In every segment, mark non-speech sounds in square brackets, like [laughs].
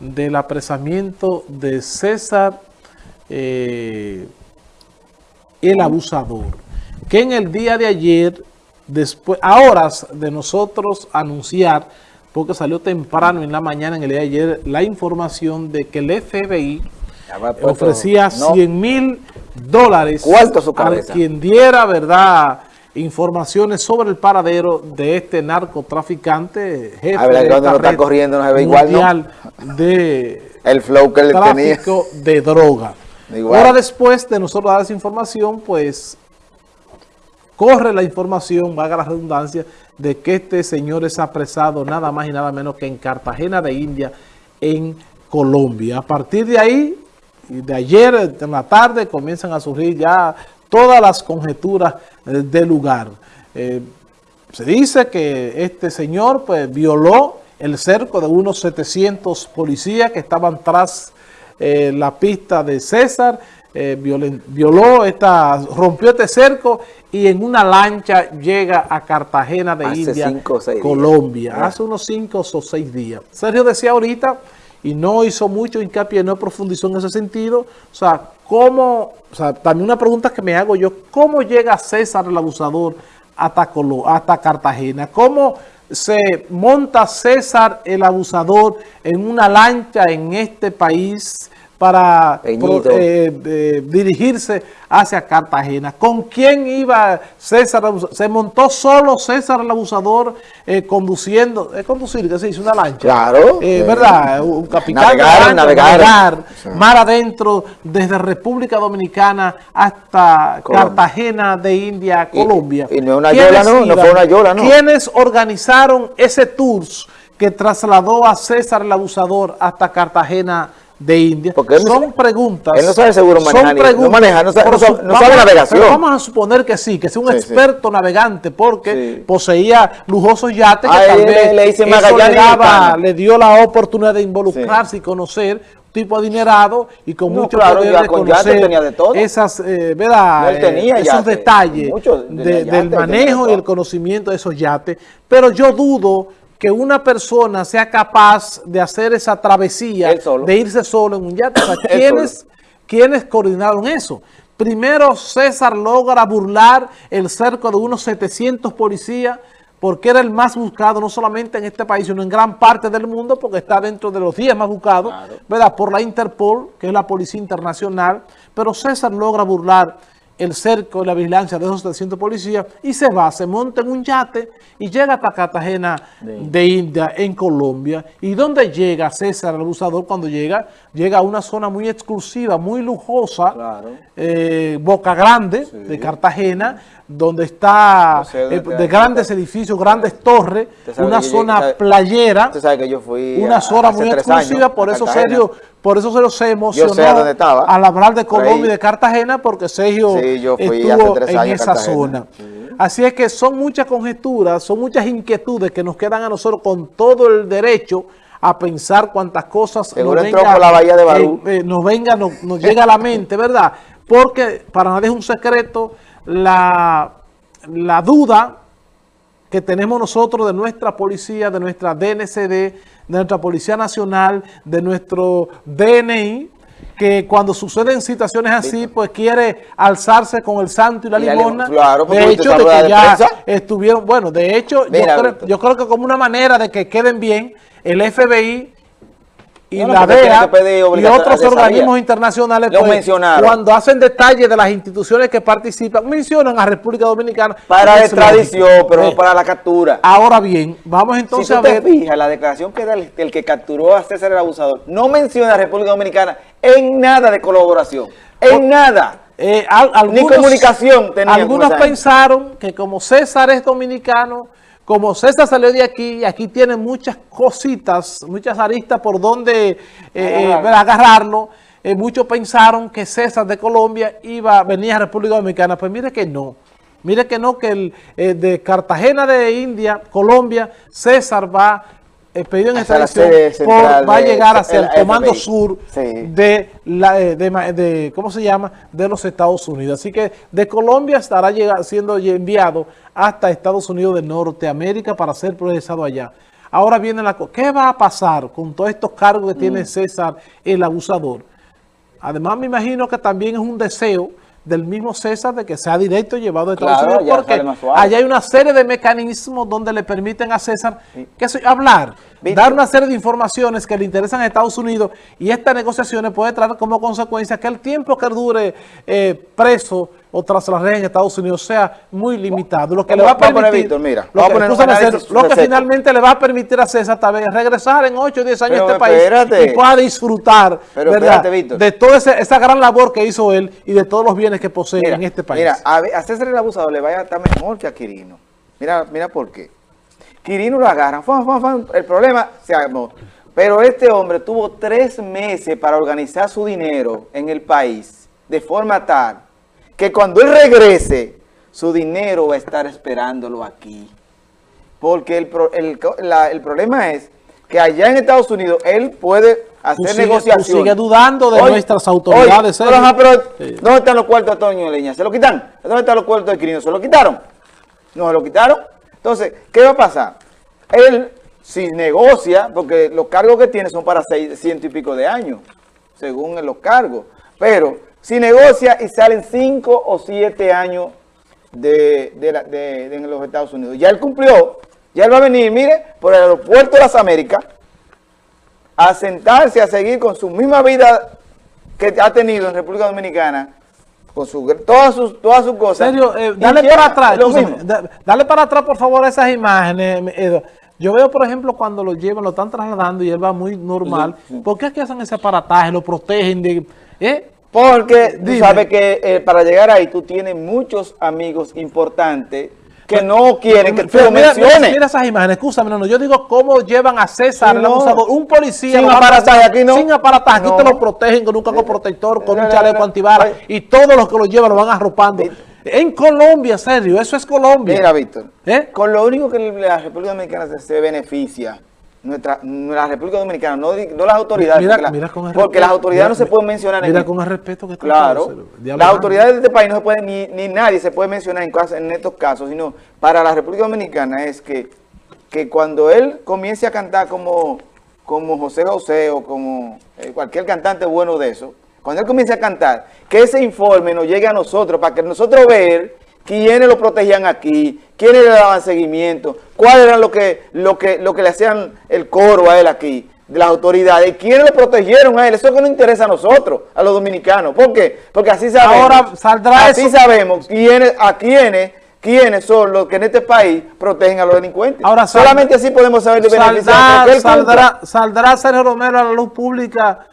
del apresamiento de César eh, el abusador, que en el día de ayer, después, a horas de nosotros anunciar, porque salió temprano en la mañana en el día de ayer, la información de que el FBI ofrecía 100 mil dólares a quien diera, ¿verdad?, informaciones sobre el paradero de este narcotraficante, jefe a ver, de esta está corriendo, no se ve igual, de el flow que tráfico de droga. Ahora después de nosotros dar esa información, pues corre la información, valga la redundancia, de que este señor es apresado nada más y nada menos que en Cartagena de India, en Colombia. A partir de ahí, de ayer en la tarde, comienzan a surgir ya todas las conjeturas eh, del lugar. Eh, se dice que este señor pues, violó el cerco de unos 700 policías que estaban tras eh, la pista de César, violó esta, rompió este cerco y en una lancha llega a Cartagena de India, Colombia, hace unos 5 o 6 días. Sergio decía ahorita, y no hizo mucho hincapié, no profundizó en ese sentido, o sea, ¿Cómo, o sea, también una pregunta que me hago yo, ¿cómo llega César el abusador hasta, hasta Cartagena? ¿Cómo se monta César el abusador en una lancha en este país para eh, dirigirse hacia Cartagena. ¿Con quién iba César? ¿Se montó solo César el abusador eh, conduciendo? Es conducir, que se hizo una lancha. Claro. Eh, ¿Verdad? Un capitán. Navegar, navegar. Mar adentro, desde República Dominicana hasta Cartagena de India, Colombia. Y, no una yola, no, no fue una yola, ¿no? ¿Quiénes organizaron ese tour que trasladó a César el abusador hasta Cartagena de India. Porque son preguntas. Él no sabe seguro manejar. no maneja, no sabe, navegación. vamos a suponer que sí, que sea un experto navegante porque poseía lujosos yates que tal vez le, le, le, dio la oportunidad de involucrarse y conocer tipo adinerado y con mucho claro, poder de conocer tenía de todo. esas, eh, ¿verdad? Tenía esos detalles del manejo y el conocimiento de esos yates. Pero yo dudo que una persona sea capaz de hacer esa travesía, de irse solo en un yate. [coughs] ¿quiénes, coordinaron eso? Primero César logra burlar el cerco de unos 700 policías porque era el más buscado no solamente en este país, sino en gran parte del mundo, porque está dentro de los 10 más buscados, ¿verdad? Por la Interpol, que es la Policía Internacional, pero César logra burlar el cerco y la vigilancia de esos 300 policías y se va, se monta en un yate y llega hasta Cartagena de, India, en Colombia. ¿Y dónde llega César el abusador cuando llega? Llega a una zona muy exclusiva, muy lujosa, eh, Boca Grande, de Cartagena, donde está eh, de, grandes edificios, grandes torres, una zona playera, una zona muy exclusiva, por eso Sergio, por eso se emocionó al hablar de Colombia y de Cartagena, porque Sergio estuvo en esa zona. Así es que son muchas conjeturas, son muchas inquietudes que nos quedan a nosotros con todo el derecho a pensar cuántas cosas nos venga, la bahía de eh, nos venga, nos, nos llega a la mente, ¿verdad? Porque para nadie es un secreto, la, la duda que tenemos nosotros de nuestra policía, de nuestra DNCD, de nuestra Policía Nacional, de nuestro DNI, que cuando suceden situaciones así, pues quiere alzarse con el santo y la limona. de hecho, de que ya estuvieron, bueno, de hecho, yo creo que como una manera de que queden bien, el FBI y la DEA y otros organismos internacionales pues, cuando hacen detalles de las instituciones que participan, mencionan a República Dominicana. Para la extradición, pero no eh, para la captura. Ahora bien, vamos entonces a ver... la declaración que da el, que capturó a César el abusador, no menciona a República Dominicana en nada de colaboración, en nada. Eh, Ni comunicación Algunos pensaron que como César es dominicano como César salió de aquí, aquí tiene muchas cositas, muchas aristas por donde eh, eh, agarrarlo. Eh, muchos pensaron que César de Colombia iba a venir a República Dominicana. Pues mire que no. Mire que no, que el, de Cartagena de India, Colombia, César va el pedido en extradición va a llegar hacia el, Comando Sur de, la, eh, de, ¿cómo se llama? De los Estados Unidos. Así que de Colombia estará siendo enviado hasta Estados Unidos de Norteamérica para ser procesado allá. Ahora viene la cosa. ¿Qué va a pasar con todos estos cargos que tiene mm. César, el abusador? Además, me imagino que también es un deseo del mismo César de que sea directo llevado a Estados Unidos, porque allá hay una serie de mecanismos donde le permiten a César que hablar, dar una serie de informaciones que le interesan a Estados Unidos y estas negociaciones pueden traer como consecuencia que el tiempo que dure eh, preso o tras la red en Estados Unidos sea muy limitado. Lo que le va a permitir, mira, lo, que, finalmente le va a permitir a César también regresar en 8 o 10 años a este país y pueda disfrutar de toda esa, gran labor que hizo él y de todos los bienes que posee en este país. Mira, a, César el abusador le vaya a estar mejor que a Quirino. Mira, mira por qué. Quirino lo agarra, el problema se armó. Pero este hombre tuvo tres meses para organizar su dinero en el país de forma tal que cuando él regrese, su dinero va a estar esperándolo aquí. Porque el, el, problema es que allá en Estados Unidos él puede hacer negociaciones. sigue dudando de nuestras autoridades. pero, ¿dónde están los cuartos de Toño Leña? ¿Se lo quitan? ¿Dónde están los cuartos de Quirino? ¿Se lo quitaron? ¿No se lo quitaron? Entonces, ¿qué va a pasar? Él, si negocia, porque los cargos que tiene son para ciento y pico de años, según los cargos, pero si negocia y salen 5 o 7 años de, en los Estados Unidos. Ya él cumplió, ya él va a venir, mire, por el aeropuerto de las Américas, a sentarse, a seguir con su misma vida que ha tenido en República Dominicana, con su, todas sus todas sus cosas. Serio, eh, dale para atrás, dale para atrás por favor esas imágenes, Yo veo, por ejemplo, cuando lo llevan, lo están trasladando y él va muy normal. ¿Por qué es que hacen ese aparataje? Lo protegen de... ¿eh? Porque tú sabes que eh, para llegar ahí tú tienes muchos amigos importantes que no quieren que tú lo menciones. Mira, esas imágenes, escúchame, no, no, yo digo cómo llevan a César, un policía. Sin aparataje, aquí no. Sin aparataje, aquí te lo protegen con un caco protector, con un chaleco antibalas, y todos los que lo llevan lo van arropando. En Colombia, serio, eso es Colombia. Mira, Víctor, ¿Eh? con lo único que la República Dominicana se beneficia nuestra, la República Dominicana, no, las autoridades, porque, las autoridades no se pueden mencionar. Mira con el respeto que Claro, las autoridades de este país no se pueden, ni, ni nadie se puede mencionar en, en estos casos, sino para la República Dominicana es que, que cuando él comience a cantar como, como José José o como eh, cualquier cantante bueno de eso, cuando él comience a cantar, que ese informe nos llegue a nosotros, para que nosotros ver quiénes lo protegían aquí, quiénes le daban seguimiento, cuáles eran lo que, lo que, lo que le hacían el coro a él aquí, de las autoridades, quiénes lo protegieron a él, eso que nos interesa a nosotros, a los dominicanos, ¿por qué? Porque así sabemos, Ahora saldrá así sabemos quiénes, a quiénes, quiénes son los que en este país protegen a los delincuentes. Ahora Solamente así podemos saber de saldrá, saldrá, saldrá Sergio Romero a la luz pública,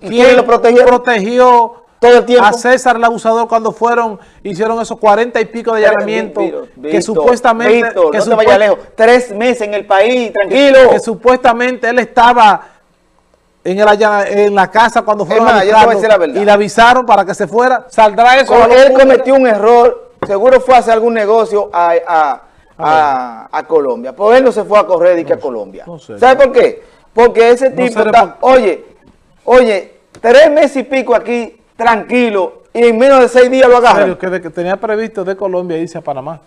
¿quién lo protegió? protegió todo el tiempo. A César el abusador cuando fueron, hicieron esos cuarenta y pico de allanamientos que supuestamente... que no vaya lejos, tres meses en el país, tranquilo. Que, supuestamente él estaba en, el, en la casa cuando fueron a y le avisaron para que se fuera, saldrá eso. él cometió un error, seguro fue a hacer algún negocio a, a, Colombia. Por él no se fue a correr y que a Colombia. ¿Sabe por qué? Porque ese tipo está, oye, oye, tres meses y pico aquí tranquilo y en menos de seis días lo agarran. que, que tenía previsto de Colombia irse a Panamá.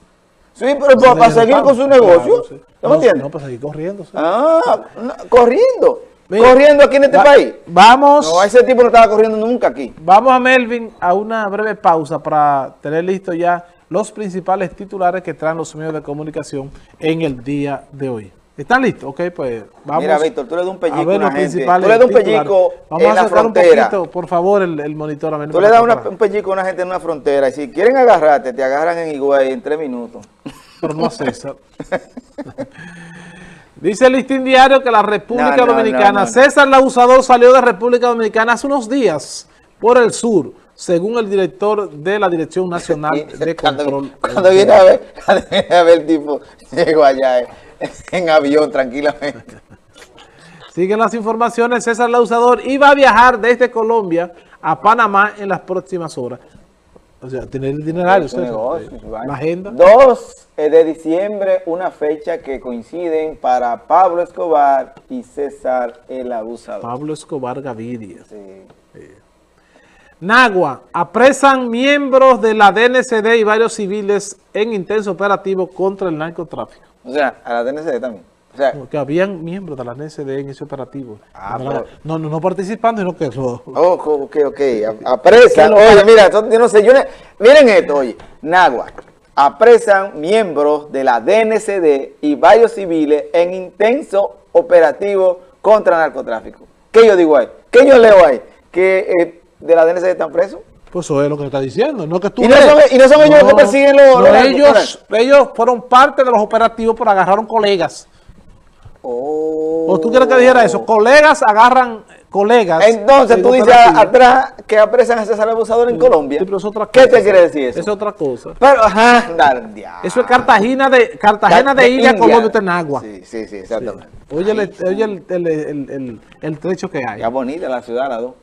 Sí, pero para, seguir con su negocio. ¿No, me entiendes? No, para seguir corriendo. Ah, corriendo. corriendo aquí en este país. Vamos. No, ese tipo no estaba corriendo nunca aquí. Vamos a Melvin a una breve pausa para tener listo ya los principales titulares que traen los medios de comunicación en el día de hoy. ¿Están listos? Ok, pues vamos Mira, Víctor, tú le das un pellico a, ver una gente. Tú le das un pellico vamos en a la frontera. Un poquito, por favor, el, monitor. A tú le das un pellico a una gente en una frontera y si quieren agarrarte, te agarran en Higüey en tres minutos. Pero no César. [laughs] Dice el listín diario que la República Dominicana, César el abusador salió de República Dominicana hace unos días por el sur, según el director de la Dirección Nacional [laughs] de Control. Cuando, viene a ver, [laughs] cuando viene a ver el tipo, llegó allá. Eh. [laughs] en avión tranquilamente. Siguen las informaciones, César Lausador iba a viajar desde Colombia a Panamá en las próximas horas. O sea, tener el itinerario, la agenda. 2 de diciembre, una fecha que coinciden para Pablo Escobar y César el Abusador. Pablo Escobar Gaviria. Sí. Nagua, apresan miembros de la DNCD y varios civiles en intenso operativo contra el narcotráfico. O sea, a la DNCD también. que habían miembros de la NSD en ese operativo. Ah, no, no, no, participando, sino que eso. Oh, ok, ok. Apresan. oye, mira, yo no sé, yo miren esto, oye. Nagua. Apresan miembros de la DNCD y varios civiles en intenso operativo contra narcotráfico. ¿Qué yo digo ahí? ¿Qué yo leo ahí? Que eh, de la DNCD están presos. Pues eso es lo que está diciendo, no que tú ¿Y, no son, y no son ellos los que persiguen los... ellos, ellos fueron parte de los operativos, pero agarraron colegas. ¿O tú quieres que dijera eso? Colegas agarran colegas. Entonces tú dices atrás que apresan a ese abusador en Colombia. ¿Qué te quiere decir eso? Es otra cosa. Pero, ajá, Eso es Cartagena de Cartagena de, India, Colombia, Tenagua. Sí, sí, sí, exactamente. Oye, el, oye el, el, el, el, trecho que hay. Ya bonita la ciudad, la dos.